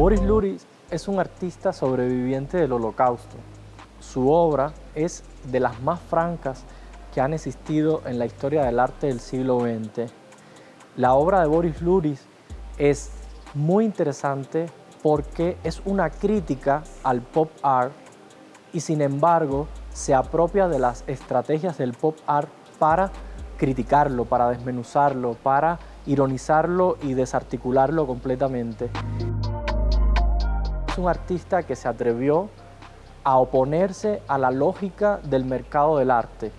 Boris Luris es un artista sobreviviente del holocausto. Su obra es de las más francas que han existido en la historia del arte del siglo XX. La obra de Boris Luris es muy interesante porque es una crítica al pop art y sin embargo se apropia de las estrategias del pop art para criticarlo, para desmenuzarlo, para ironizarlo y desarticularlo completamente. Un artista que se atrevió a oponerse a la lógica del mercado del arte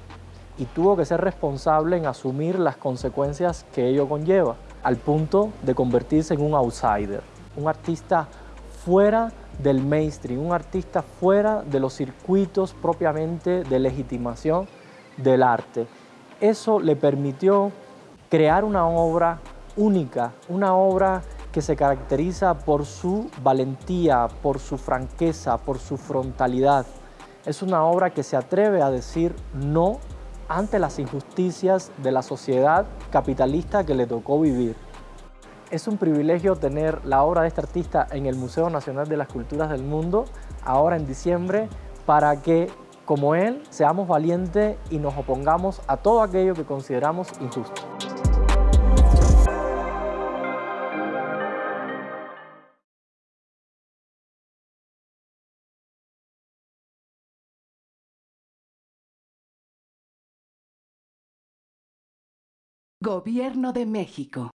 y tuvo que ser responsable en asumir las consecuencias que ello conlleva, al punto de convertirse en un outsider, un artista fuera del mainstream, un artista fuera de los circuitos propiamente de legitimación del arte. Eso le permitió crear una obra única, una obra que se caracteriza por su valentía, por su franqueza, por su frontalidad. Es una obra que se atreve a decir no ante las injusticias de la sociedad capitalista que le tocó vivir. Es un privilegio tener la obra de este artista en el Museo Nacional de las Culturas del Mundo, ahora en diciembre, para que, como él, seamos valientes y nos opongamos a todo aquello que consideramos injusto. Gobierno de México